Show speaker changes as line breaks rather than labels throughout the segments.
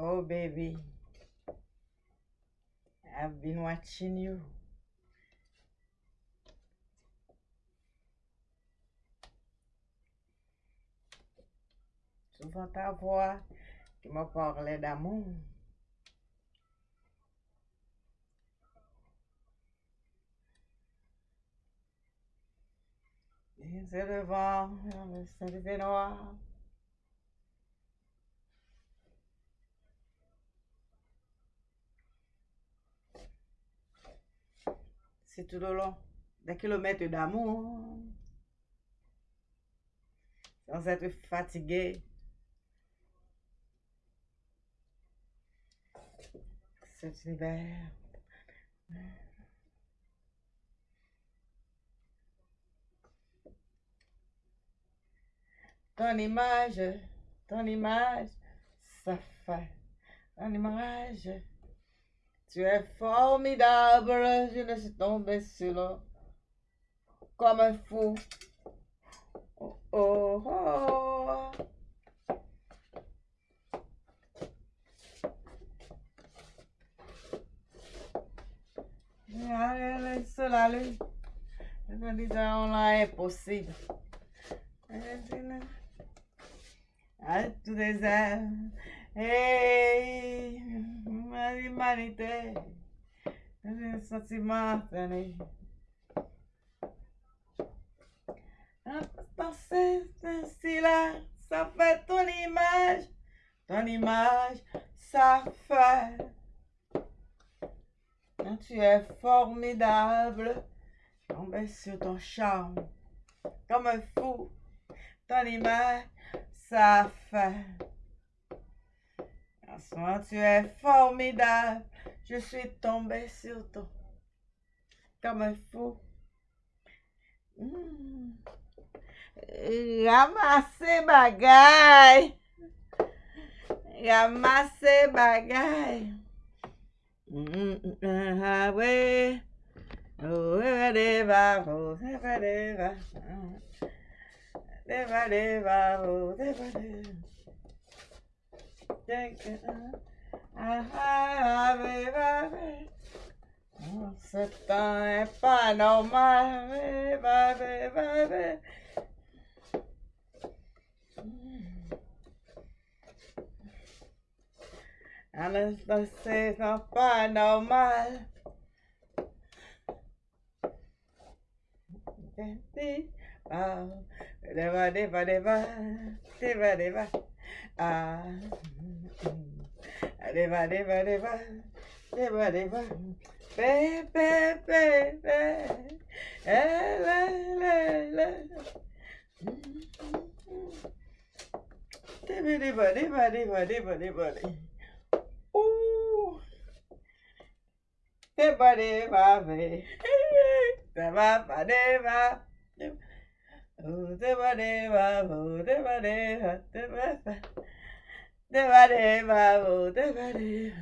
Oh, baby. I've been watching you. Souvent ta voix qui me parlait d'amour. C'est le vent, c'est noir. C'est tout le long des kilomètres d'amour. Sans être fatigué. Cet hiver. Ton image, ton image, ça fait. Ton image. Tu es formidable, je ne suis tomber sur l'eau comme un fou. Oh, oh, oh. Cela, lui, nous disons là impossible. À tout désert. Hey, ma humanité. Un sentiment donné. Penser ainsi là, ça fait ton image. Ton image, ça fait. Tu es formidable. Tombé sur ton charme. Comme un fou. Ton image, ça fait. Tu es formidable. Je suis tombé sur toi comme un fou. Mmh. Ramasser bagaille. Ramasser bagaille. Mmh, ah ouais. Oh, deva, oh, deva, deva. Deva, deva, oh, deva, deva. Ce temps est pas normal. Alors, c'est pas normal. Ah. Deva, deva, deva, deva, deva. Be, be, be, be. Eh, le, le, le. Deva, deva, deva, deva, deva, deva. Ooh. Oh, deva, deva, oh, deva, deva, deva, deva. Deva deva oh deva deva.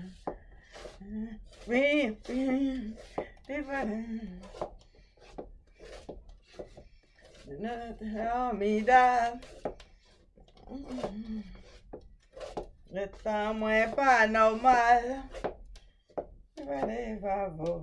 Me me deva deva. Me da. Le temps est pas normal. Deva deva oh.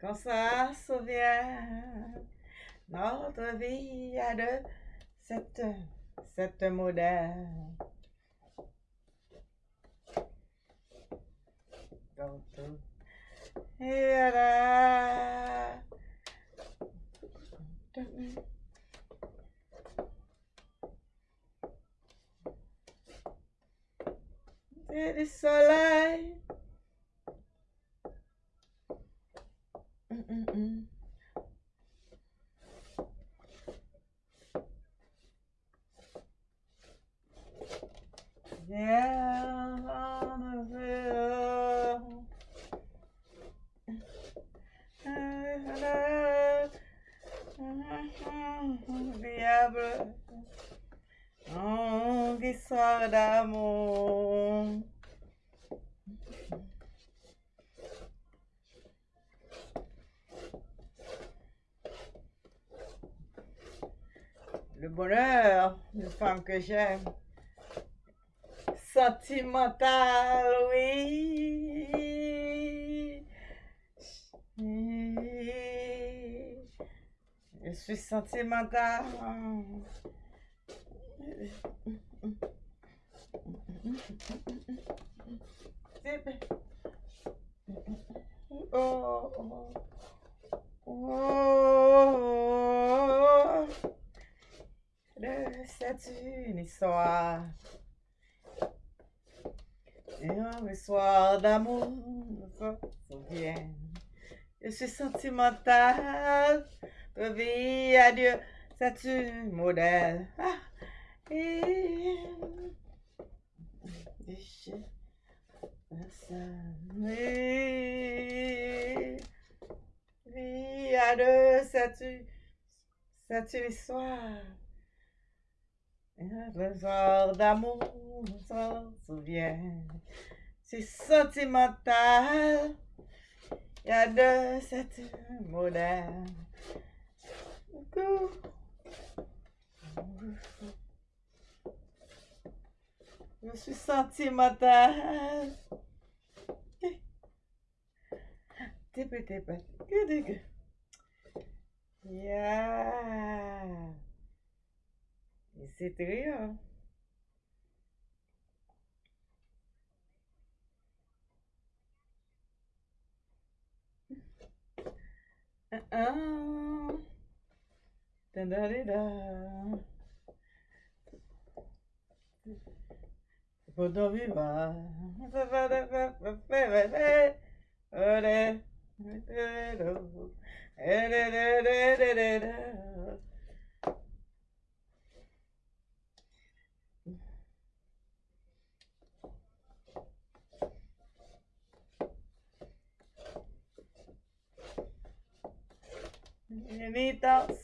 qu'on s'en souvienne. Notre vie a de cette, cette modèle. Et voilà. C'est du soleil. Yeah, I'm Diablo, onde só amor. Que j'aime. Sentimental, oui. Je suis sentimental. suis sentimentale. Ma vie, adieu. Ça tu modèle. Ah. Et... Vie à deux, ça tue, ça tue les soirs. Le genre d'amour, on s'en souvient. C'est sentimental. Il y a de cette modèle. Je suis sentimentale. T'es peut-être pas. Que de gueule. Yeah. C'est très, hein? da di da. Tipo dove va? Bienvenidos.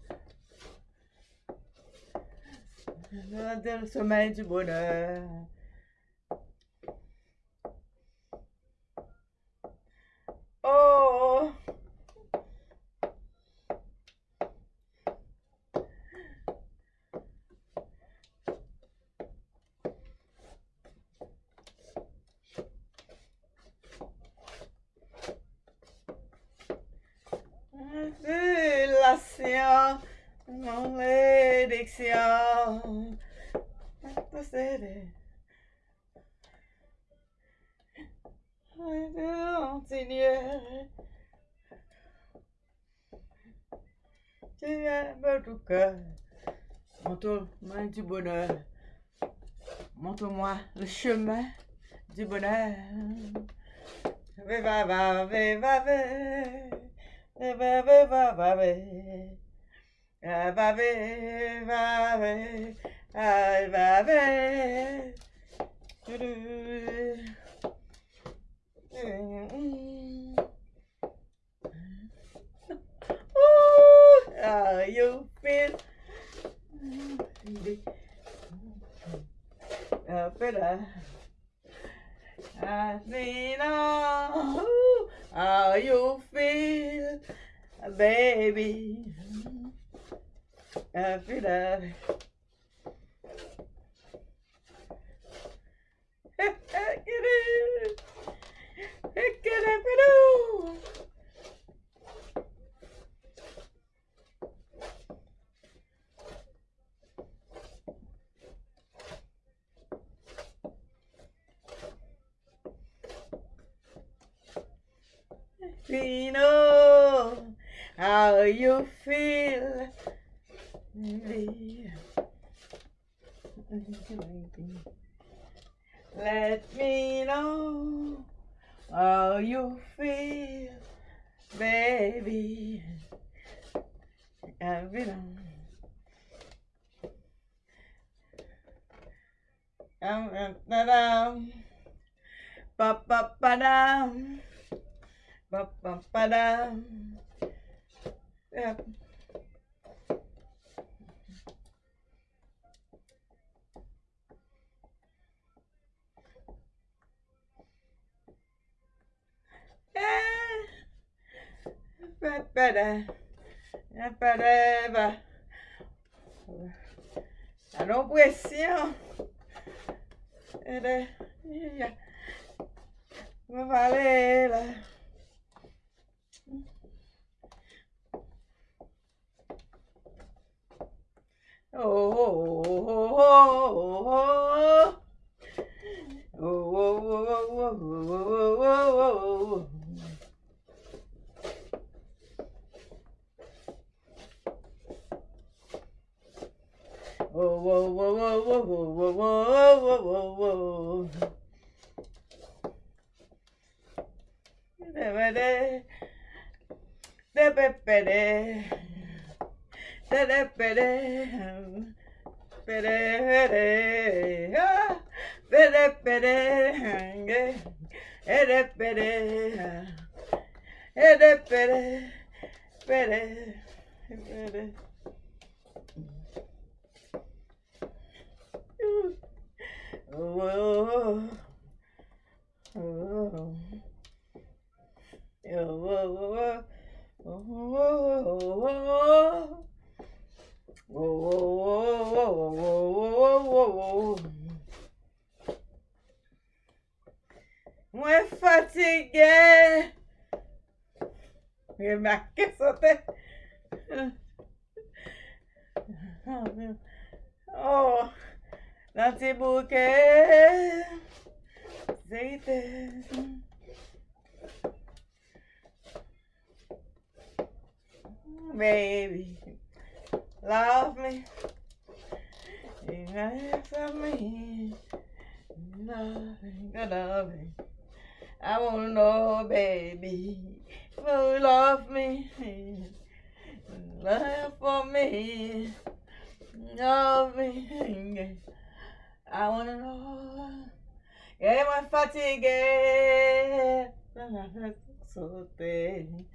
Deus, sommeil du de boné. oh. oh. réflexion. Continuer. Tu aimes tout cœur. Montre-moi du bonheur. Montre-moi le chemin du bonheur. Va, va, va, va, va. Ah, va, va, va, va. Ah, va, va. Tudou. Mm. Ooh, how you feel? Up. I see now how you feel, baby. After that. Get it. Get it. Vino, how you feel? Let me know how you feel, baby. Every time, da um, da dum, ba ba ba da, ba ba ba da. Yep. Era. Valera. Oh, oh, oh, oh, oh. Oh, oh, oh, oh, oh, oh, oh, oh. Whoa, whoa, whoa, whoa, whoa, whoa, whoa, whoa, whoa, whoa. Da-ba-da. Da-ba-ba-da. Da-da-ba-da. Ba-da-ba-da. Ah. Ba-da-ba-da. Da-da-ba-da. Da-da-ba-da. Ba-da. Ba-da. Mwen fatige. Mwen make sote. Oh. Natsibuke zeytin. Baby, love me. You got me. Loving, loving. I wanna know, baby, You love me, love for me, love me. I wanna know. Yeah, my fatigue. So thin.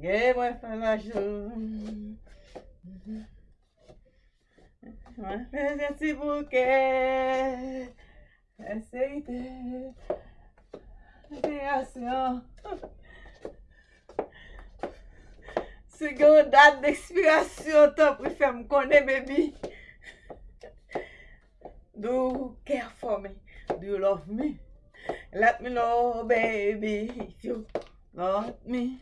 Yeah, my falajo. My friend, esse buquê. Aceite. Criação. Se gwen dat d'ekspirasyon tan pou fèm konè bebi. Do you care for me? Do you love me? Let me know, baby, if you love me.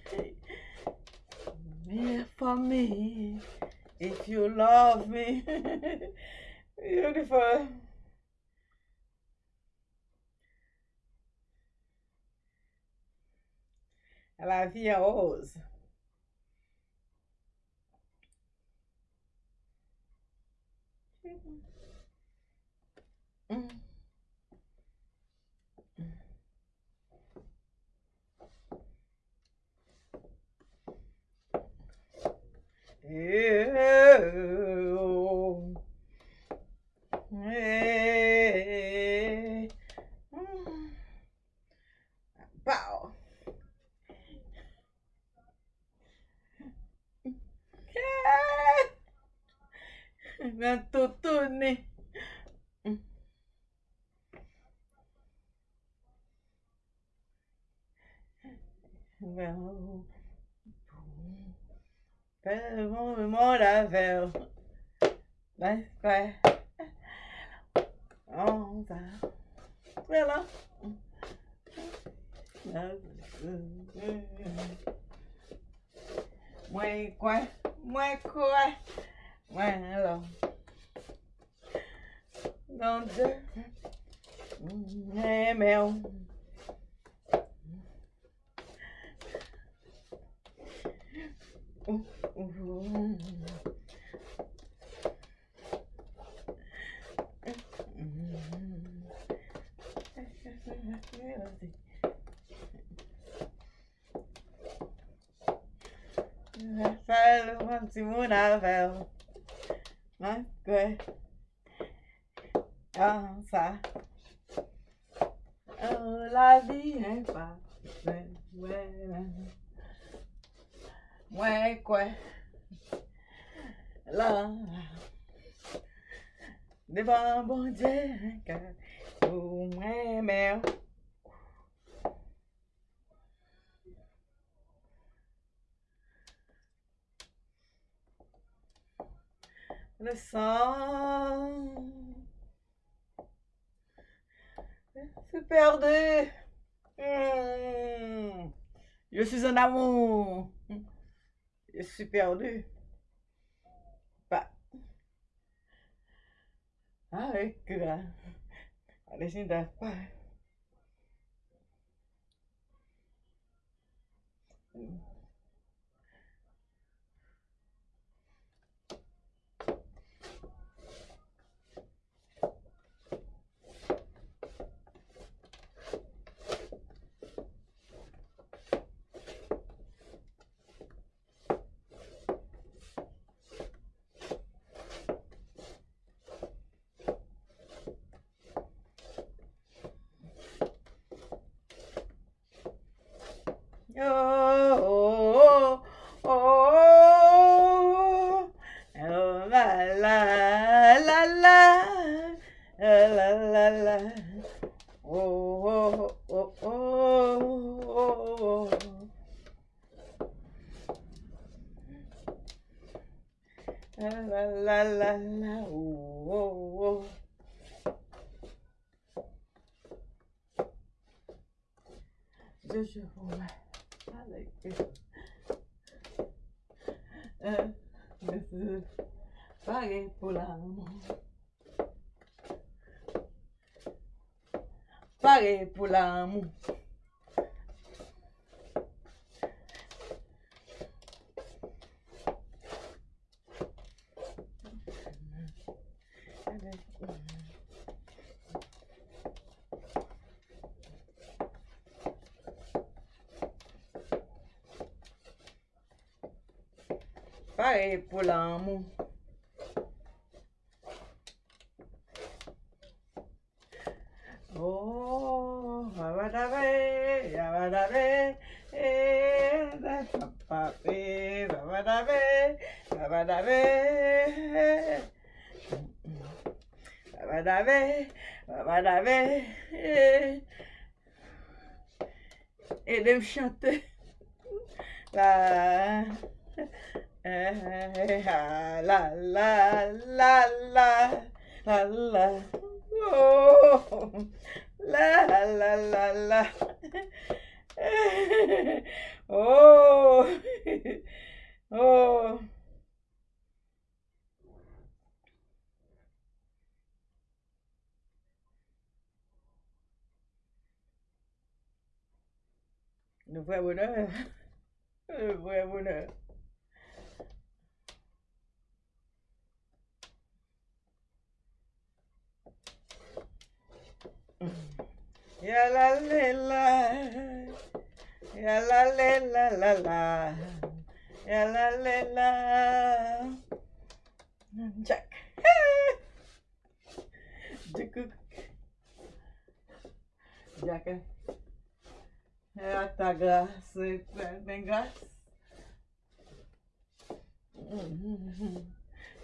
Care for me, if you love me. Beautiful. La vie est 음. 음. 예. Simona né? Né? Le sang perdu. Hmm. Je suis en amour. Je suis perdu. Pas. Avec la. Allez, pas. Pare pou la amou. Oh, babadabe, babadabe, eh, papape, babadabe, babadabe, babadabe, babadabe, eh, edem chante.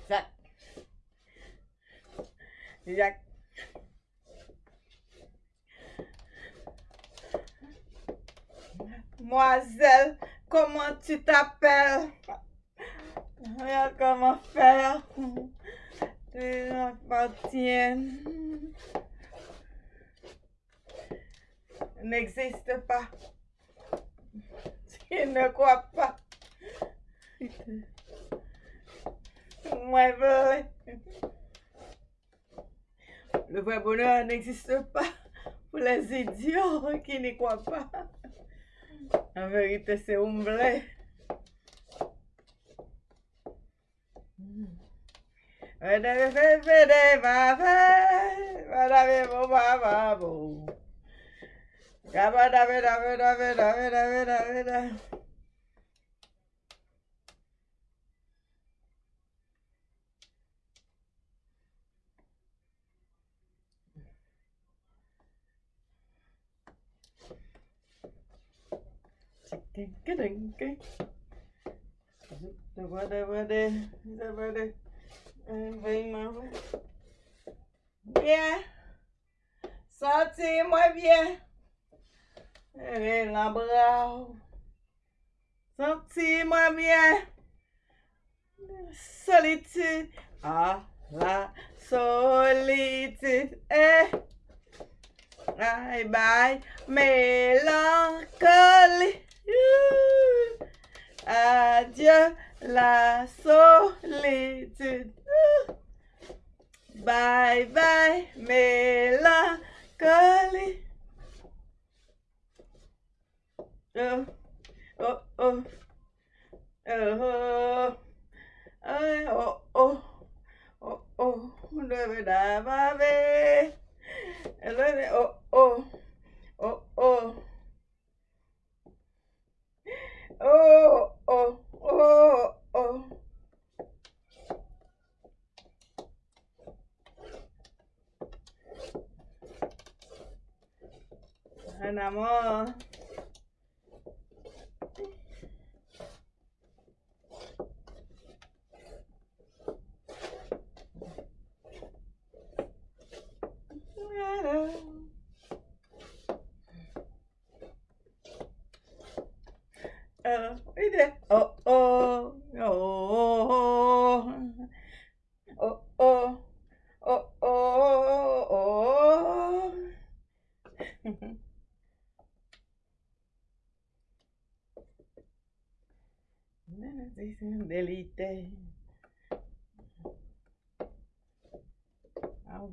Jack. Jack. Mademoiselle, comment tu t'appelles? Regarde comment faire. Tu m'appartiens. N'existe pas. Tu ne crois pas. Le vrai bonheur n'existe pas pour les idiots qui n'y croient pas. En vérité, c'est ding ding ding. Dabada bada dabada. Vem, mama. Bien. Sentez-moi bien. Et l'embrasse. Sentez-moi bien. Solitude. Ah, la solitude. Eh. Bye bye. melancholy. Adieu la solitude. Bye bye, mélancolie. Oh, oh, oh, oh, oh, oh, oh, oh, debe da babe, debe oh, oh, oh, oh, oh, oh, oh, oh. Uh, oh there. Oh, oh, oh, oh, oh, oh, oh, oh. Delite. oh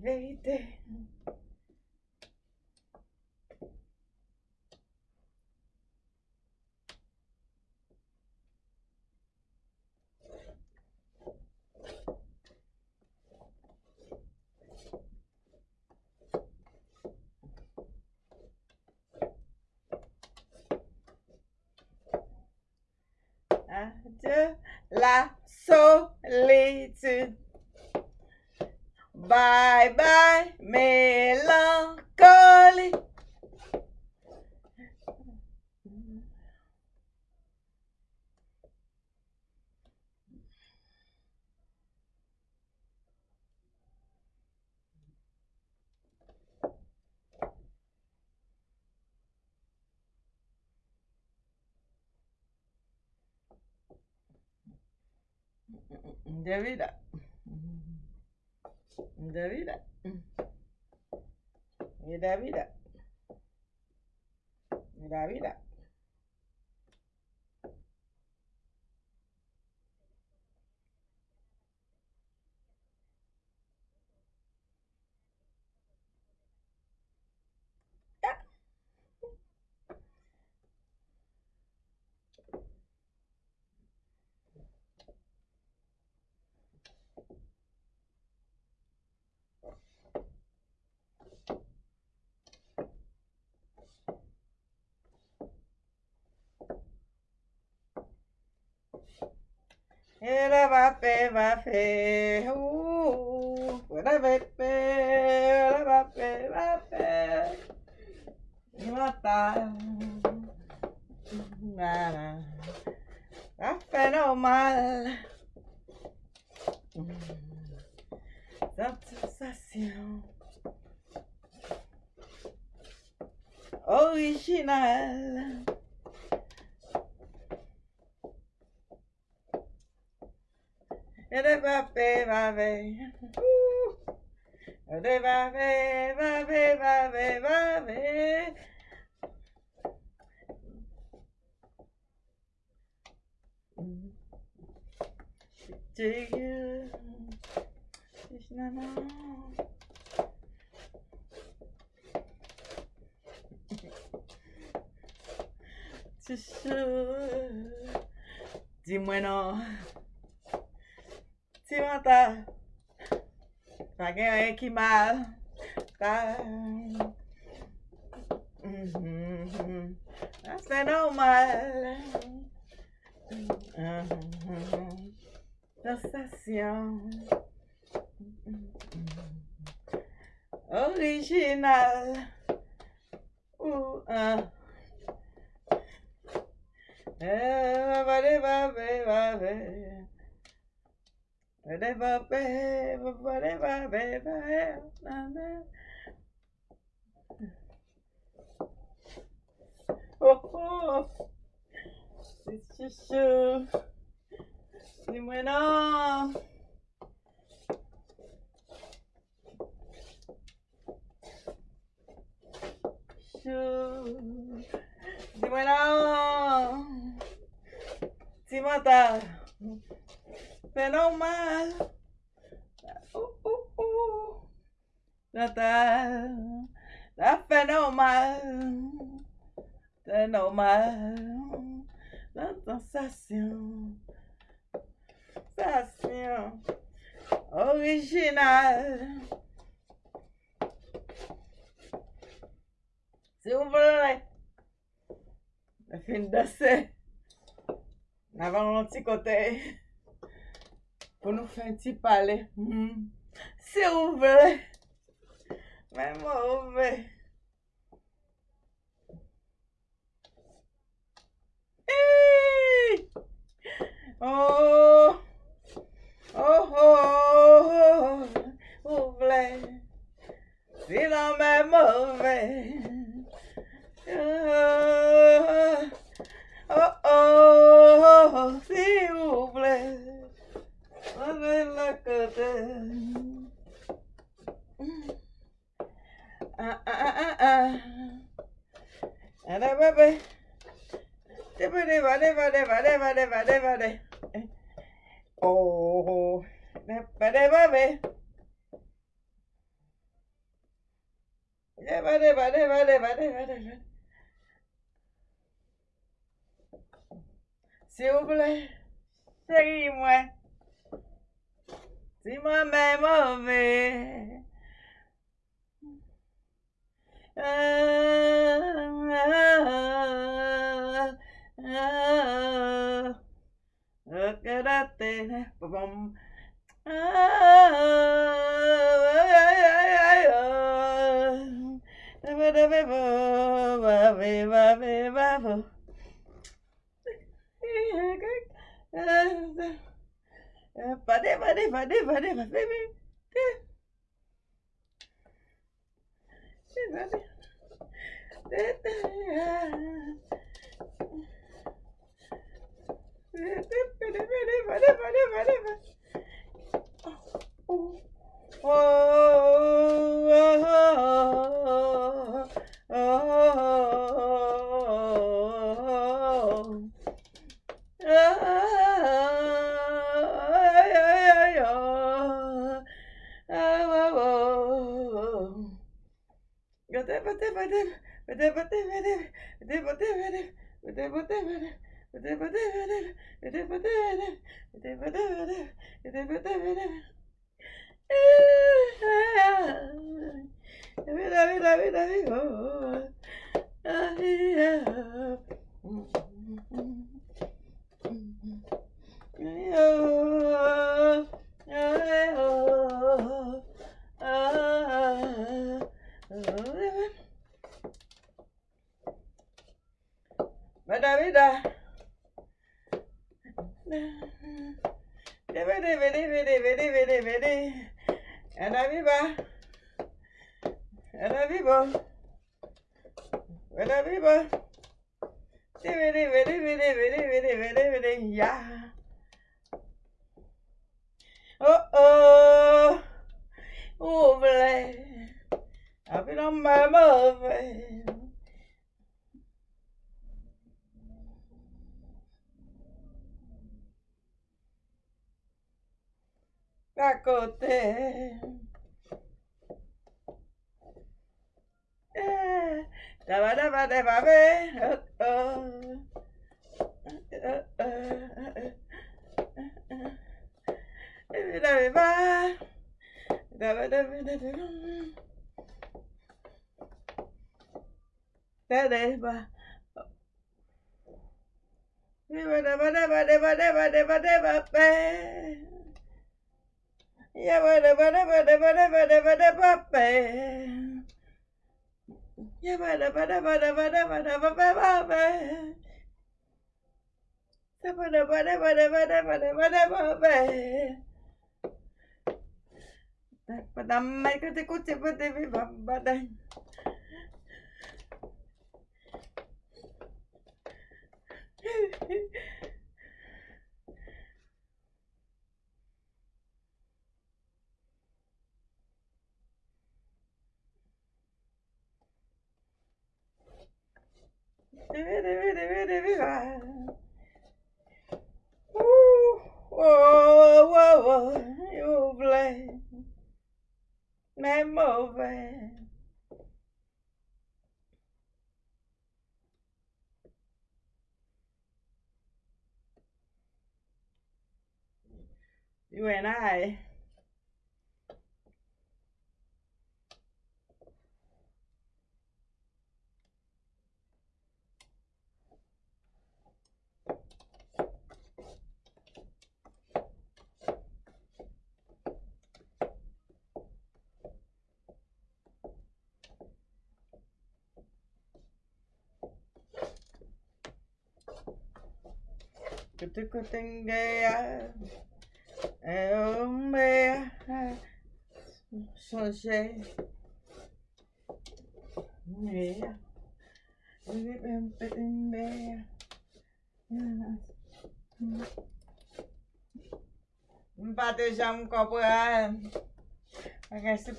Adieu la solitude. Bye bye, mélancolie. De vida. De vida. Y de vida. Y. Era va pe va fe, ooh, era ve pe, era va pe va pe, mata, nada, va fenomenal, sensación original. Ede va pe va ve. Ede va ve va ve va ve va ve. Paguei que mal. Tá. Uhum. Acenou é mal. Uhum. Sensação. Original. Uh, uh. É, vai, vai, vai, vai. Oh, oh. C'est chuchu. C'est bueno. Chuchu. C'est bueno. C'est matin. Menos mal. Uh, uh, uh. Natal. Tá fenomal. mal, Na sensação. Sensação. Original. Silver. La fin de ser. Avant l'anticoté pou nou fè an ti pale. Hmm. Se ouve né? le. Mè ouve. Oh! Daba daba be. da ba da ba da ba da da Meikate. Whoa, whoa, whoa, you play me move. You and I. Kutukutengaya. Ombe. Changer. Meia. Meia. Batejar um copo. Pagar esse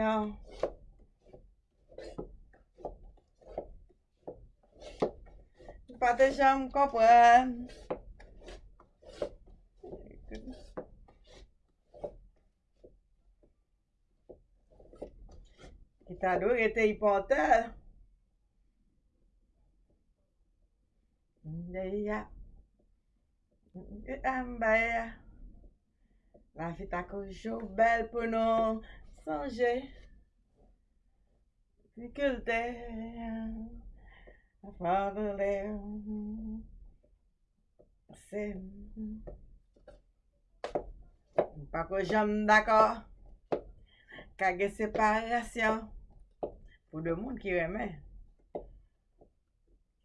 ó. Pate jan m kompwen. Ki ta do rete ipontel. Nde ya. Nde amba ya. La fi ta konjou bel pou nou sonje. Ficulte. Father there Se Pa ko jom d'akor Kage separasyon Pou de moun ki reme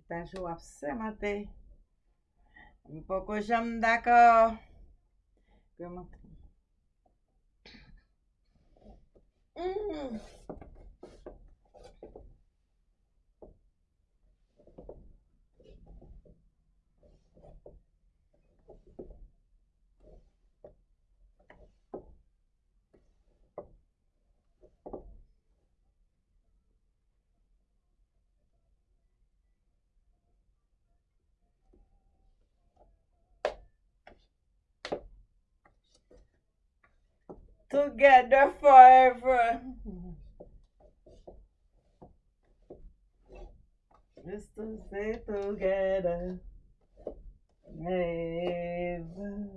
Tanjou ap semante Po ko jom d'akor Keman Mm. Together forever. Just to stay together. Never.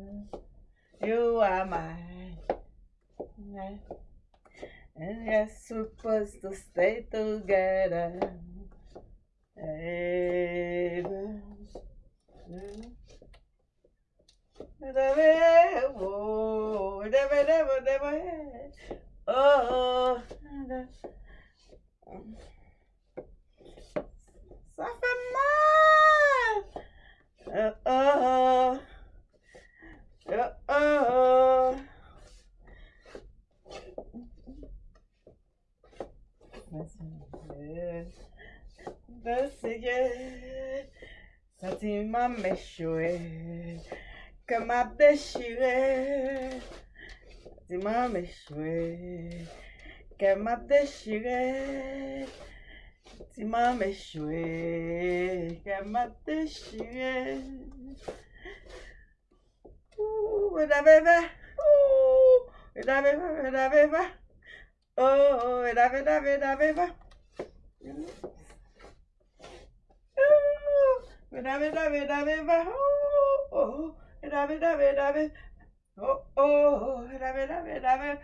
You are mine. And we're supposed to stay together. Ever. Oh, oh, ça fait mal. Oh, oh, oh, oh. M'échoué, que m'a déchiré, sentiment כמה דשירי, זימה משורי, כמה דשירי, זימה משורי, כמה דשירי. Era beba, era beba, era beba, oh, era beba, era beba. Era beba, era beba, oh, oh. Dame, dame, dame, oh, oh, dame, dame, dame,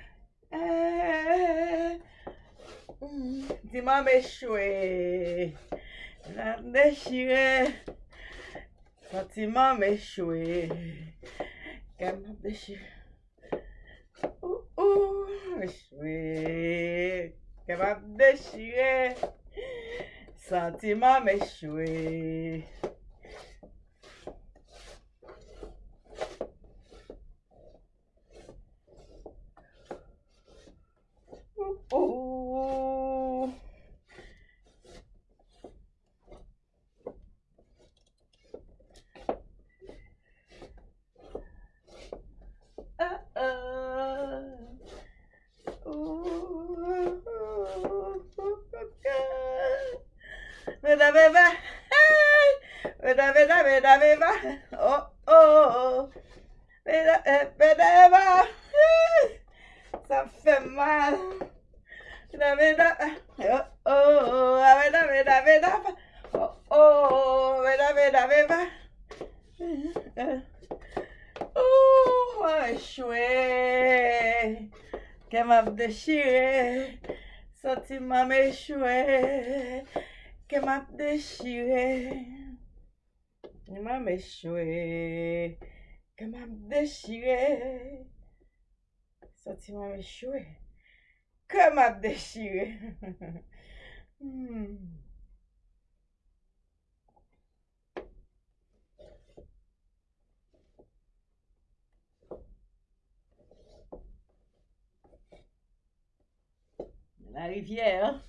Dis-moi m'échouer. La déchiré. Sentiment m'échouer. Qu'elle m'a déchiré. Ouh, ouh, m'a déchiré. Sentiment m'échouer. Eva. Oh, oh, oh. Beda Eva. Sa fe mal. Beda, beda. Oh, oh, oh. Beda, beda, beda. Oh, oh, oh. Beda, beda, beda. Oh, mwen chwe. Kem ap deshire. Soti mwen me chwe. Kem ap deshire. Il m'a m'échoué. Qu'elle m'a déchiré. Sentiment m'échoué. Que m'a déchiré. Hmm. La rivière.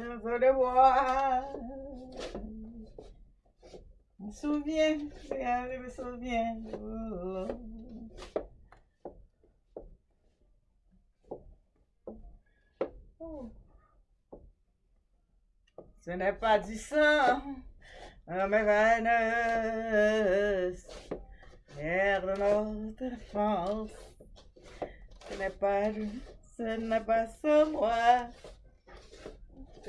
Dans le bois. Je me souviens, je me souviens. Oh. Ce n'est pas du sang dans mes veines, l'air de notre enfance. Ce n'est pas, ce n'est pas sans moi.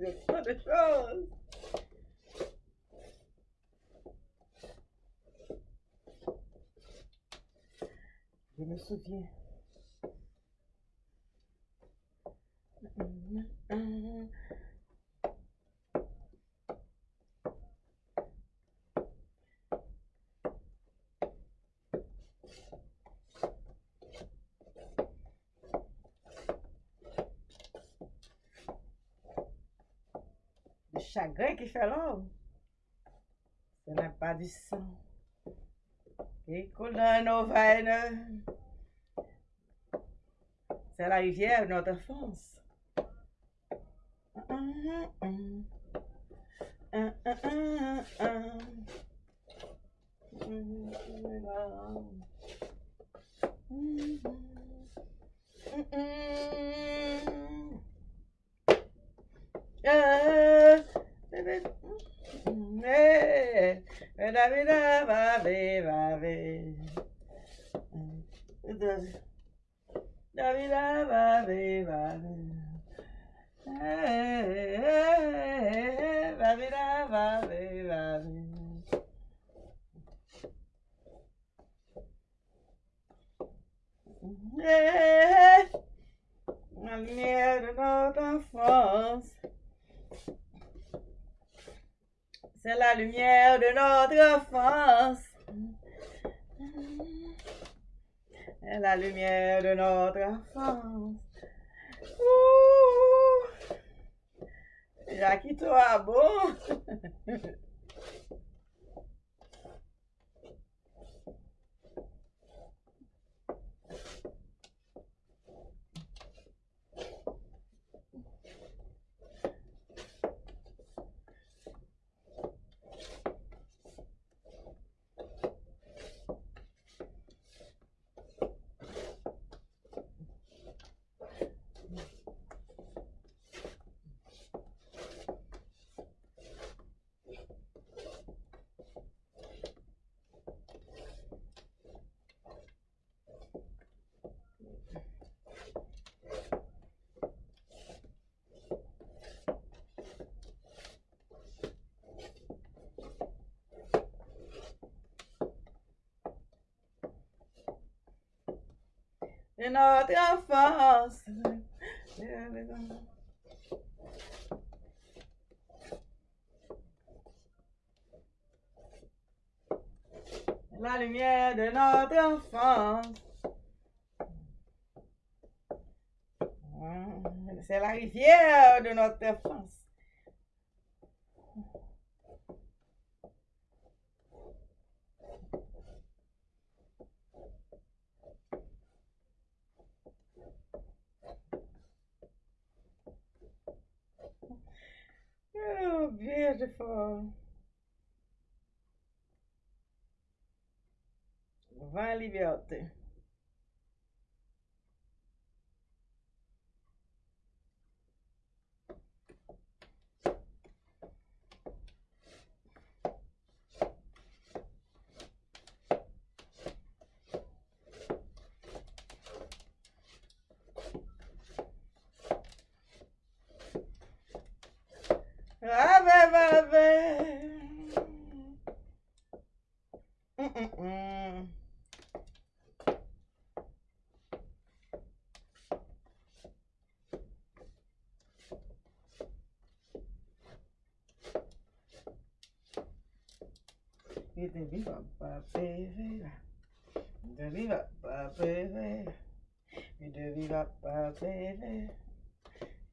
Je me souviens. Chagan que falou? não é pas de sang. Écoulando vai na... C'est la rivière de notre enfance. Uh -uh -uh. babirá, babê, babê. Babirá, babê, babê. Babirá, babê, babê. Marinheiro da outra força C'est la lumière de notre enfance. C'est la lumière de notre enfance. Ouh! Jacques, toi, bon! de notre enfance. La lumière de notre enfance. C'est la rivière de notre enfance. девятый. Viva bevera. Vite viva. Vite viva pa bevera.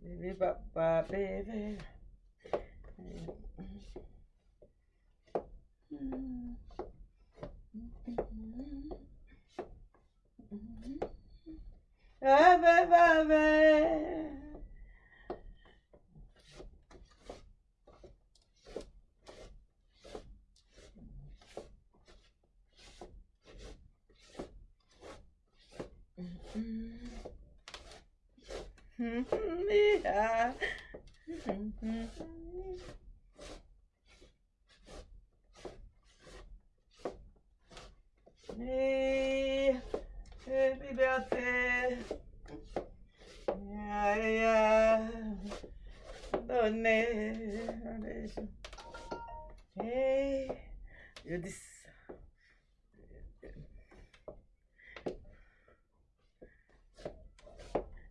Vite viva pa bevera. Ave, ave. Yeah. Hey, hey, liberté. Yeah, yeah. Donner. Hey,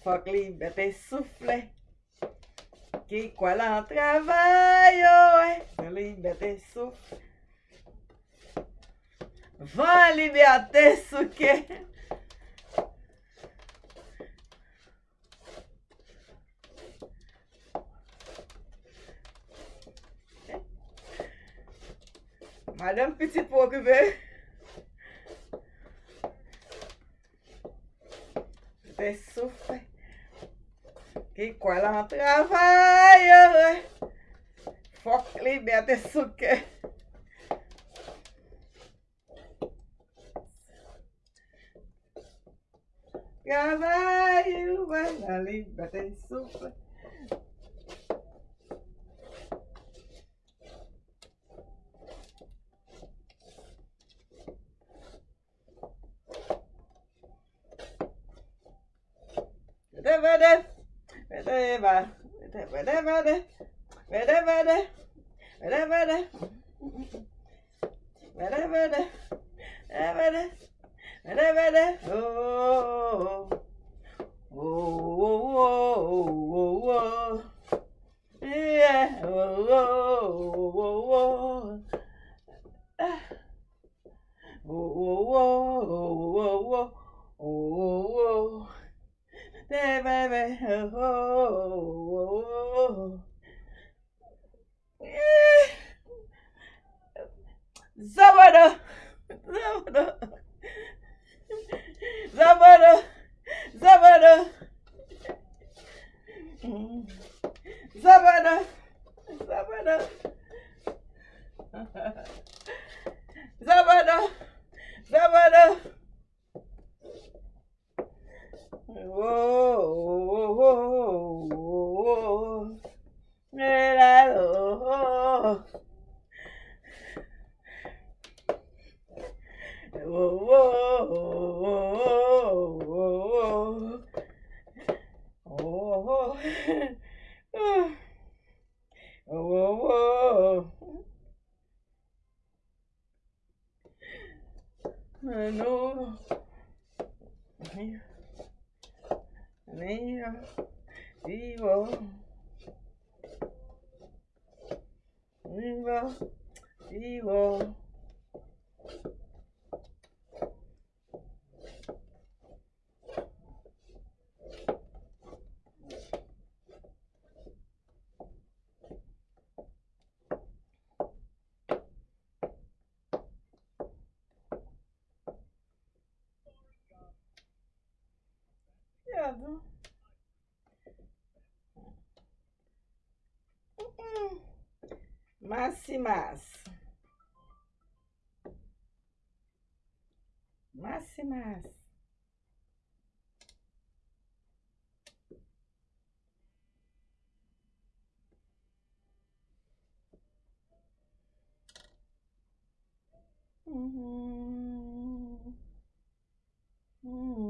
Fok li bete soufle, ki kwa lan travay yo we. Fok li bete soufle, van liberte souke. Madame Petit pou okupe. Te souffle. E com ela matura vai, foca, liberta isso que. Cavaio, vai na liberta isso Never, never. Vedeva. Vedevede. Vedevede. Vedevede. Vedevede. Vedevede. Vedevede. Oh. Oh, oh, oh, oh, oh. Yeah. Oh, oh, oh, oh. Ah. Oh, oh, oh, oh, oh, oh, oh. Hey, baby. Oh, oh, oh. Yeah. Zabada. Zabada. Zabada. Zabada. Zabada. Zabada. Zabada. Zabada. Whoa, whoa, whoa, whoa. Yeah, oh. Whoa, whoa, whoa. Oh. I know. Mia, vivo. Vivo, vivo. máximas. Máximas. Uhum. Uhum.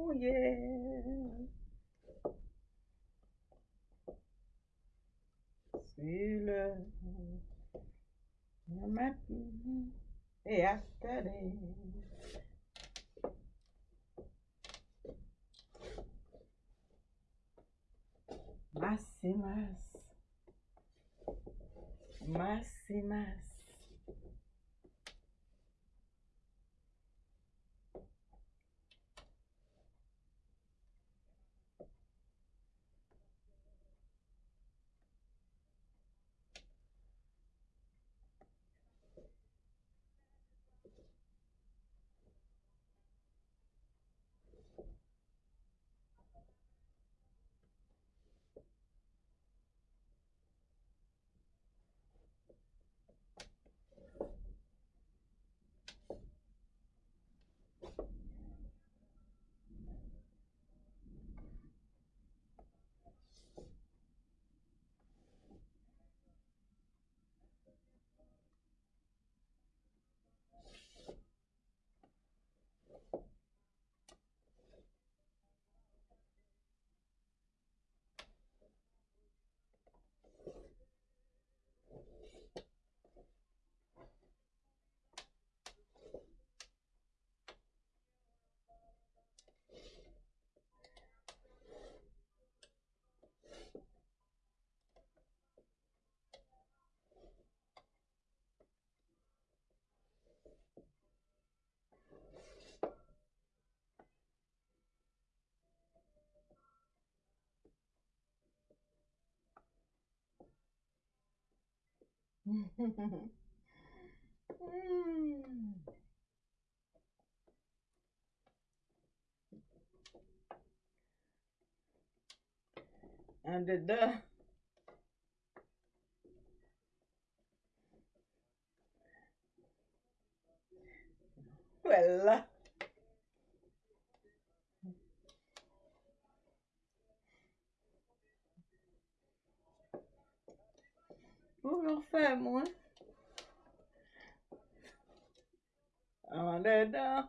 Oh yeah. Sur le matin et yesterday. Más y Mm. Un dedans. Voilà. Vous me refaites, moi. Ah, Allez, dedans.